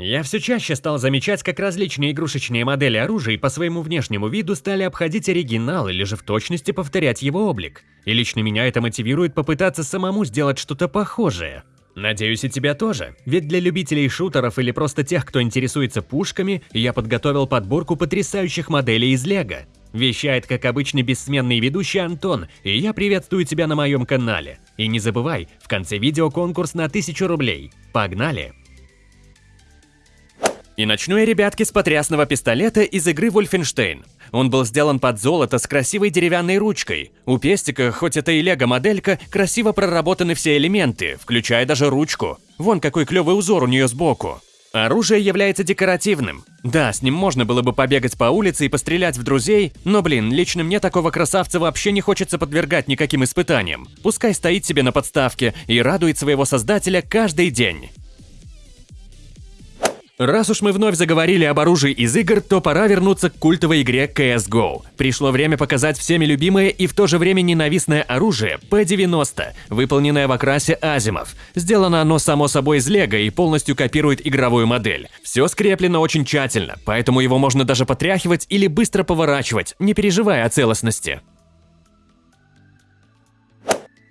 Я все чаще стал замечать, как различные игрушечные модели оружия по своему внешнему виду стали обходить оригинал или же в точности повторять его облик. И лично меня это мотивирует попытаться самому сделать что-то похожее. Надеюсь, и тебя тоже, ведь для любителей шутеров или просто тех, кто интересуется пушками, я подготовил подборку потрясающих моделей из Лего. Вещает, как обычный бессменный ведущий Антон, и я приветствую тебя на моем канале. И не забывай, в конце видео конкурс на 1000 рублей. Погнали! И начну я, ребятки, с потрясного пистолета из игры Wolfenstein. Он был сделан под золото с красивой деревянной ручкой. У пестика, хоть это и лего-моделька, красиво проработаны все элементы, включая даже ручку. Вон какой клевый узор у нее сбоку. Оружие является декоративным. Да, с ним можно было бы побегать по улице и пострелять в друзей, но, блин, лично мне такого красавца вообще не хочется подвергать никаким испытаниям. Пускай стоит себе на подставке и радует своего создателя каждый день. Раз уж мы вновь заговорили об оружии из игр, то пора вернуться к культовой игре CSGO. Пришло время показать всеми любимое и в то же время ненавистное оружие P90, выполненное в окрасе Азимов. Сделано оно само собой из лего и полностью копирует игровую модель. Все скреплено очень тщательно, поэтому его можно даже потряхивать или быстро поворачивать, не переживая о целостности.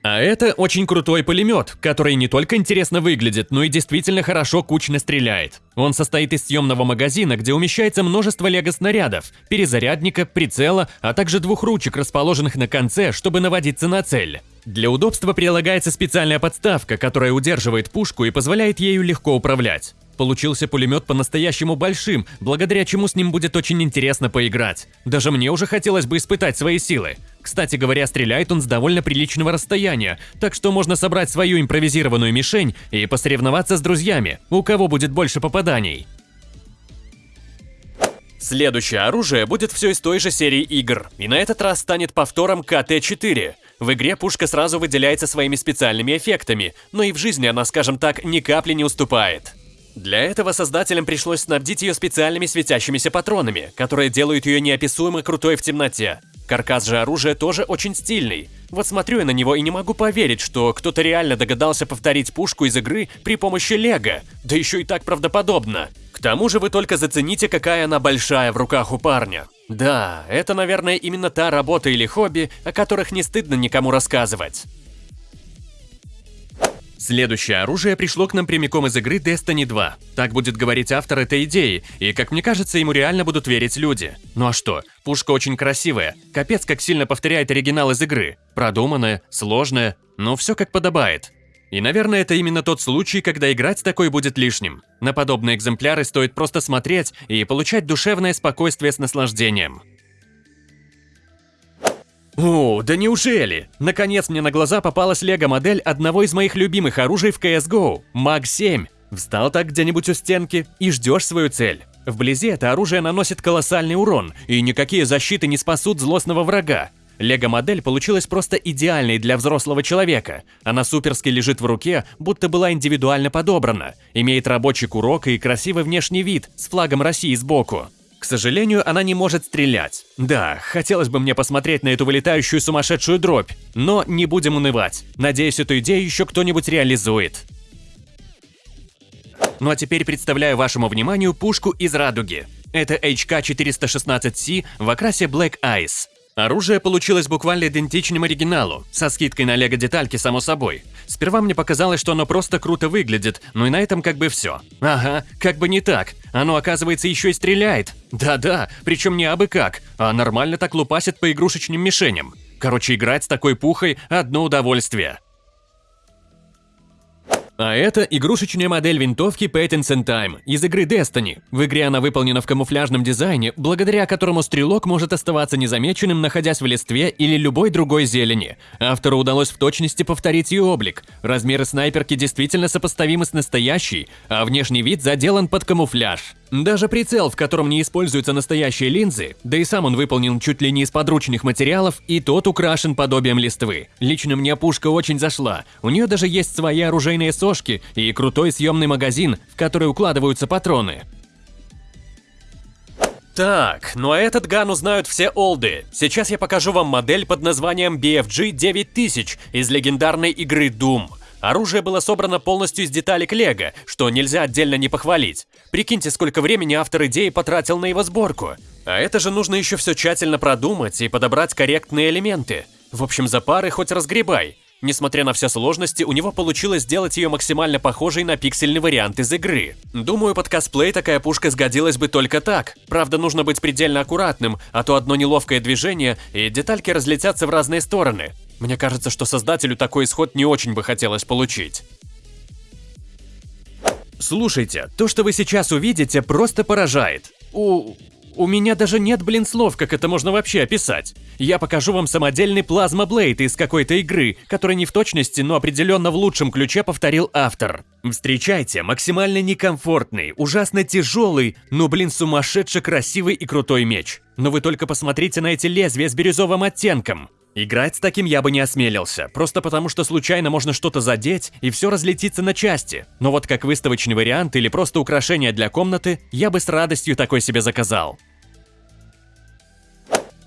А это очень крутой пулемет, который не только интересно выглядит, но и действительно хорошо кучно стреляет. Он состоит из съемного магазина, где умещается множество лего-снарядов, перезарядника, прицела, а также двух ручек, расположенных на конце, чтобы наводиться на цель. Для удобства прилагается специальная подставка, которая удерживает пушку и позволяет ею легко управлять. Получился пулемет по-настоящему большим, благодаря чему с ним будет очень интересно поиграть. Даже мне уже хотелось бы испытать свои силы. Кстати говоря, стреляет он с довольно приличного расстояния, так что можно собрать свою импровизированную мишень и посоревноваться с друзьями, у кого будет больше попаданий. Следующее оружие будет все из той же серии игр, и на этот раз станет повтором КТ-4. В игре пушка сразу выделяется своими специальными эффектами, но и в жизни она, скажем так, ни капли не уступает. Для этого создателям пришлось снабдить ее специальными светящимися патронами, которые делают ее неописуемо крутой в темноте. Каркас же оружия тоже очень стильный. Вот смотрю я на него и не могу поверить, что кто-то реально догадался повторить пушку из игры при помощи лего, да еще и так правдоподобно. К тому же вы только зацените, какая она большая в руках у парня. Да, это, наверное, именно та работа или хобби, о которых не стыдно никому рассказывать. Следующее оружие пришло к нам прямиком из игры Destiny 2. Так будет говорить автор этой идеи, и, как мне кажется, ему реально будут верить люди. Ну а что, пушка очень красивая, капец как сильно повторяет оригинал из игры. Продуманная, сложная, но все как подобает. И, наверное, это именно тот случай, когда играть с такой будет лишним. На подобные экземпляры стоит просто смотреть и получать душевное спокойствие с наслаждением. О, да неужели? Наконец мне на глаза попалась лего-модель одного из моих любимых оружий в CSGO – МАГ-7. Встал так где-нибудь у стенки и ждешь свою цель. Вблизи это оружие наносит колоссальный урон, и никакие защиты не спасут злостного врага. Лего-модель получилась просто идеальной для взрослого человека. Она суперски лежит в руке, будто была индивидуально подобрана, имеет рабочий курок и красивый внешний вид с флагом России сбоку. К сожалению, она не может стрелять. Да, хотелось бы мне посмотреть на эту вылетающую сумасшедшую дробь, но не будем унывать. Надеюсь, эту идею еще кто-нибудь реализует. Ну а теперь представляю вашему вниманию пушку из радуги. Это HK-416C в окрасе Black Ice. Оружие получилось буквально идентичным оригиналу, со скидкой на лего-детальки, само собой. Сперва мне показалось, что оно просто круто выглядит, но и на этом как бы все. Ага, как бы не так. Оно, оказывается, еще и стреляет. Да-да, причем не абы как, а нормально так лупасит по игрушечным мишеням. Короче, играть с такой пухой – одно удовольствие. А это игрушечная модель винтовки Patents and Time из игры Destiny. В игре она выполнена в камуфляжном дизайне, благодаря которому стрелок может оставаться незамеченным, находясь в листве или любой другой зелени. Автору удалось в точности повторить ее облик. Размеры снайперки действительно сопоставимы с настоящей, а внешний вид заделан под камуфляж. Даже прицел, в котором не используются настоящие линзы, да и сам он выполнен чуть ли не из подручных материалов, и тот украшен подобием листвы. Лично мне пушка очень зашла. У нее даже есть свои оружейные сошки и крутой съемный магазин, в который укладываются патроны. Так, ну а этот ган узнают все олды. Сейчас я покажу вам модель под названием BFG 9000 из легендарной игры Doom. Оружие было собрано полностью из деталек Лего, что нельзя отдельно не похвалить. Прикиньте, сколько времени автор идеи потратил на его сборку. А это же нужно еще все тщательно продумать и подобрать корректные элементы. В общем, за пары хоть разгребай. Несмотря на все сложности, у него получилось сделать ее максимально похожей на пиксельный вариант из игры. Думаю, под косплей такая пушка сгодилась бы только так. Правда, нужно быть предельно аккуратным, а то одно неловкое движение, и детальки разлетятся в разные стороны. Мне кажется, что создателю такой исход не очень бы хотелось получить. Слушайте, то, что вы сейчас увидите, просто поражает. У... У меня даже нет, блин, слов, как это можно вообще описать. Я покажу вам самодельный плазма Блейд из какой-то игры, который не в точности, но определенно в лучшем ключе повторил автор. Встречайте, максимально некомфортный, ужасно тяжелый, но, блин, сумасшедше красивый и крутой меч. Но вы только посмотрите на эти лезвия с бирюзовым оттенком. Играть с таким я бы не осмелился, просто потому что случайно можно что-то задеть и все разлетится на части. Но вот как выставочный вариант или просто украшение для комнаты, я бы с радостью такой себе заказал.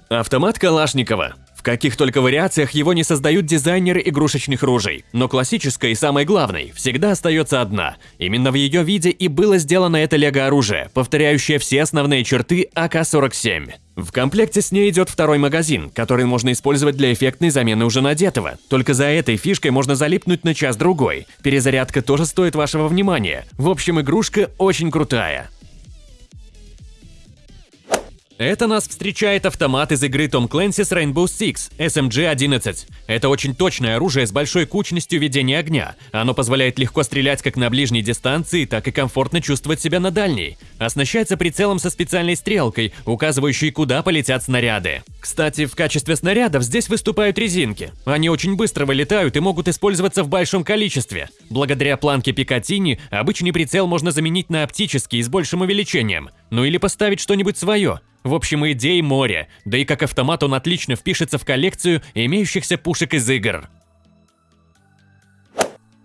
Автомат Калашникова. В каких только вариациях его не создают дизайнеры игрушечных ружей, но классическая и самой главной всегда остается одна. Именно в ее виде и было сделано это лего-оружие, повторяющее все основные черты АК-47. В комплекте с ней идет второй магазин, который можно использовать для эффектной замены уже надетого. Только за этой фишкой можно залипнуть на час-другой. Перезарядка тоже стоит вашего внимания. В общем, игрушка очень крутая. Это нас встречает автомат из игры Tom Clancy's Rainbow Six SMG-11. Это очень точное оружие с большой кучностью ведения огня. Оно позволяет легко стрелять как на ближней дистанции, так и комфортно чувствовать себя на дальней. Оснащается прицелом со специальной стрелкой, указывающей, куда полетят снаряды. Кстати, в качестве снарядов здесь выступают резинки. Они очень быстро вылетают и могут использоваться в большом количестве. Благодаря планке Пикатини обычный прицел можно заменить на оптический с большим увеличением. Ну или поставить что-нибудь свое. В общем, идей море, да и как автомат он отлично впишется в коллекцию имеющихся пушек из игр.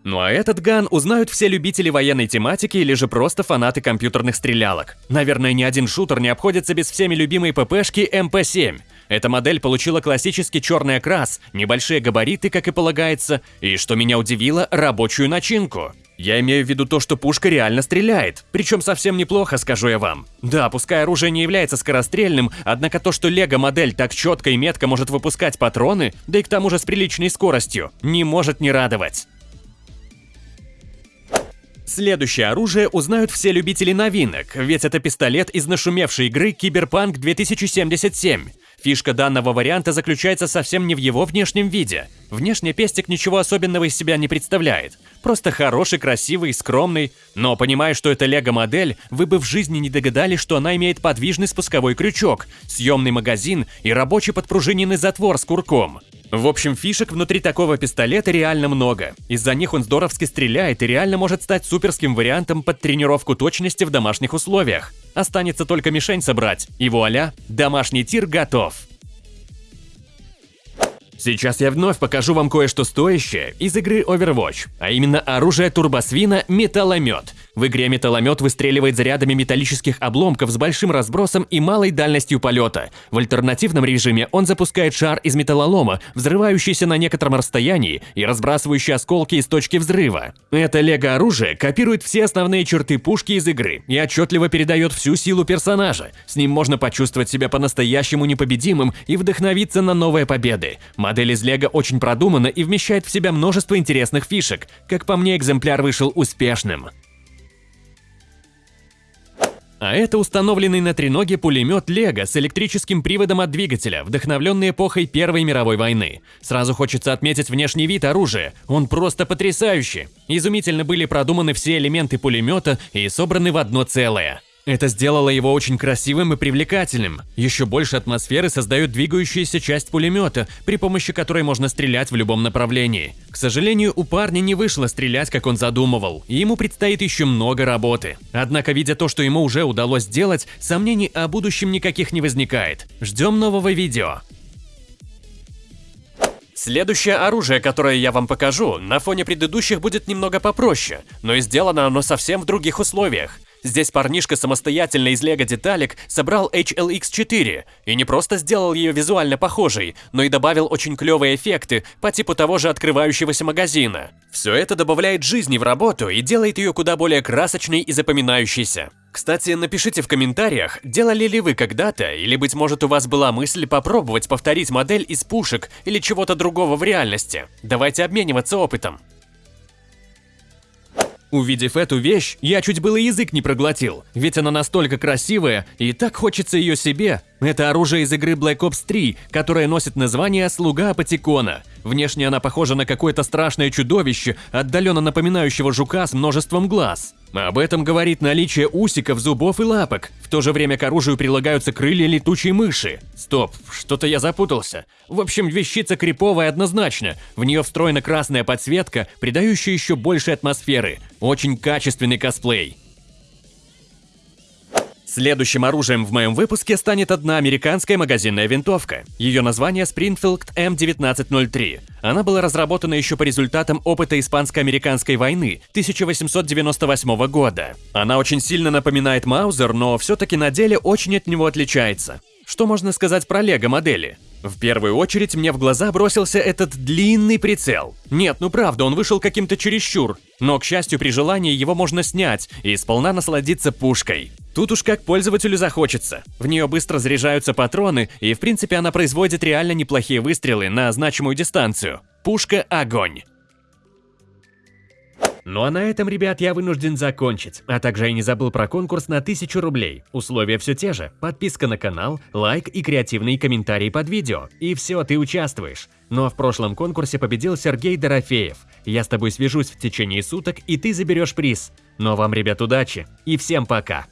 Ну а этот ган узнают все любители военной тематики или же просто фанаты компьютерных стрелялок. Наверное, ни один шутер не обходится без всеми любимой ППшки МП-7. Эта модель получила классический черный окрас, небольшие габариты, как и полагается, и, что меня удивило, рабочую начинку. Я имею в виду то, что пушка реально стреляет, причем совсем неплохо, скажу я вам. Да, пускай оружие не является скорострельным, однако то, что лего-модель так четко и метко может выпускать патроны, да и к тому же с приличной скоростью, не может не радовать. Следующее оружие узнают все любители новинок, ведь это пистолет из нашумевшей игры Киберпанк 2077. Фишка данного варианта заключается совсем не в его внешнем виде. Внешне пестик ничего особенного из себя не представляет. Просто хороший, красивый, скромный. Но понимая, что это лего-модель, вы бы в жизни не догадались, что она имеет подвижный спусковой крючок, съемный магазин и рабочий подпружиненный затвор с курком. В общем, фишек внутри такого пистолета реально много. Из-за них он здоровски стреляет и реально может стать суперским вариантом под тренировку точности в домашних условиях. Останется только мишень собрать, и вуаля, домашний тир готов. Сейчас я вновь покажу вам кое-что стоящее из игры Overwatch, а именно оружие турбосвина «Металломет», в игре металломет выстреливает зарядами металлических обломков с большим разбросом и малой дальностью полета. В альтернативном режиме он запускает шар из металлолома, взрывающийся на некотором расстоянии и разбрасывающий осколки из точки взрыва. Это лего-оружие копирует все основные черты пушки из игры и отчетливо передает всю силу персонажа. С ним можно почувствовать себя по-настоящему непобедимым и вдохновиться на новые победы. Модель из лего очень продумана и вмещает в себя множество интересных фишек. Как по мне, экземпляр вышел успешным. А это установленный на треноге пулемет Лего с электрическим приводом от двигателя, вдохновленный эпохой Первой мировой войны. Сразу хочется отметить внешний вид оружия, он просто потрясающий. Изумительно были продуманы все элементы пулемета и собраны в одно целое. Это сделало его очень красивым и привлекательным. Еще больше атмосферы создает двигающаяся часть пулемета, при помощи которой можно стрелять в любом направлении. К сожалению, у парня не вышло стрелять, как он задумывал, и ему предстоит еще много работы. Однако, видя то, что ему уже удалось сделать, сомнений о будущем никаких не возникает. Ждем нового видео. Следующее оружие, которое я вам покажу, на фоне предыдущих будет немного попроще, но и сделано оно совсем в других условиях. Здесь парнишка самостоятельно из лего деталек собрал HLX4 и не просто сделал ее визуально похожей, но и добавил очень клевые эффекты по типу того же открывающегося магазина. Все это добавляет жизни в работу и делает ее куда более красочной и запоминающейся. Кстати, напишите в комментариях, делали ли вы когда-то, или быть может у вас была мысль попробовать повторить модель из пушек или чего-то другого в реальности. Давайте обмениваться опытом. Увидев эту вещь, я чуть было язык не проглотил, ведь она настолько красивая, и так хочется ее себе. Это оружие из игры Black Ops 3, которое носит название «Слуга Апатикона». Внешне она похожа на какое-то страшное чудовище, отдаленно напоминающего жука с множеством глаз. Об этом говорит наличие усиков, зубов и лапок. В то же время к оружию прилагаются крылья летучей мыши. Стоп, что-то я запутался. В общем, вещица криповая однозначно. В нее встроена красная подсветка, придающая еще больше атмосферы. Очень качественный косплей. Следующим оружием в моем выпуске станет одна американская магазинная винтовка. Ее название Springfield M1903. Она была разработана еще по результатам опыта испанско-американской войны 1898 года. Она очень сильно напоминает Маузер, но все-таки на деле очень от него отличается. Что можно сказать про лего модели? В первую очередь мне в глаза бросился этот длинный прицел. Нет, ну правда, он вышел каким-то чересчур. Но, к счастью, при желании его можно снять и сполна насладиться пушкой. Тут уж как пользователю захочется. В нее быстро заряжаются патроны, и в принципе она производит реально неплохие выстрелы на значимую дистанцию. Пушка – огонь. Ну а на этом, ребят, я вынужден закончить. А также я не забыл про конкурс на 1000 рублей. Условия все те же. Подписка на канал, лайк и креативные комментарии под видео. И все, ты участвуешь. Но в прошлом конкурсе победил Сергей Дорофеев. Я с тобой свяжусь в течение суток, и ты заберешь приз. Но вам, ребят, удачи. И всем пока.